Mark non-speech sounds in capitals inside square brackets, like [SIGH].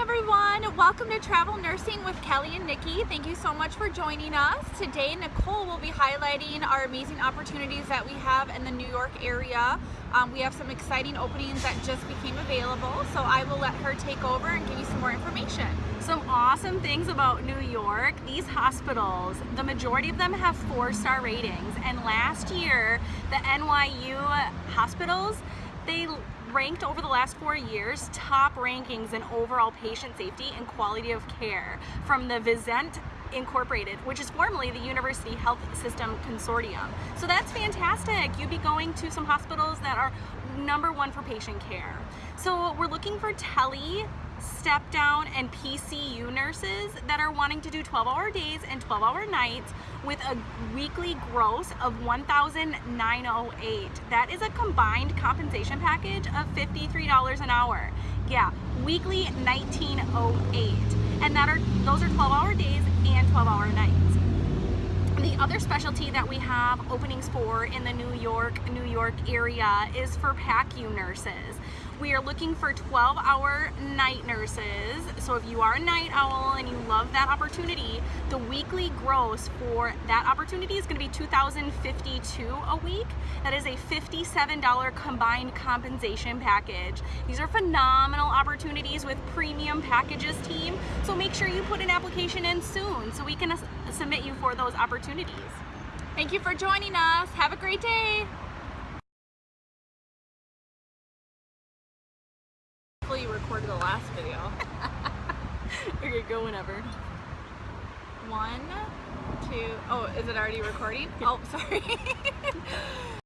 everyone. Welcome to Travel Nursing with Kelly and Nikki. Thank you so much for joining us. Today, Nicole will be highlighting our amazing opportunities that we have in the New York area. Um, we have some exciting openings that just became available, so I will let her take over and give you some more information. Some awesome things about New York, these hospitals, the majority of them have four-star ratings, and last year, the NYU hospitals, they ranked over the last four years top rankings in overall patient safety and quality of care from the Vizient Incorporated, which is formerly the University Health System Consortium. So that's fantastic. You'd be going to some hospitals that are number one for patient care. So we're looking for tele step down and PCU nurses that are wanting to do 12 hour days and 12 hour nights with a weekly gross of 1,908. That is a combined compensation package of $53 an hour. Yeah, weekly 1908. And that are those are 12 hour days and 12 hour nights. The other specialty that we have openings for in the New York, New York area is for PACU nurses. We are looking for 12 hour night nurses. So if you are a night owl and you love that opportunity, the weekly gross for that opportunity is gonna be 2,052 a week. That is a $57 combined compensation package. These are phenomenal opportunities with premium packages team. So make sure you put an application in soon so we can submit you for those opportunities. Thank you for joining us. Have a great day. Hopefully you recorded the last video. [LAUGHS] okay, go whenever. One, two, oh, is it already recording? [LAUGHS] oh, sorry. [LAUGHS]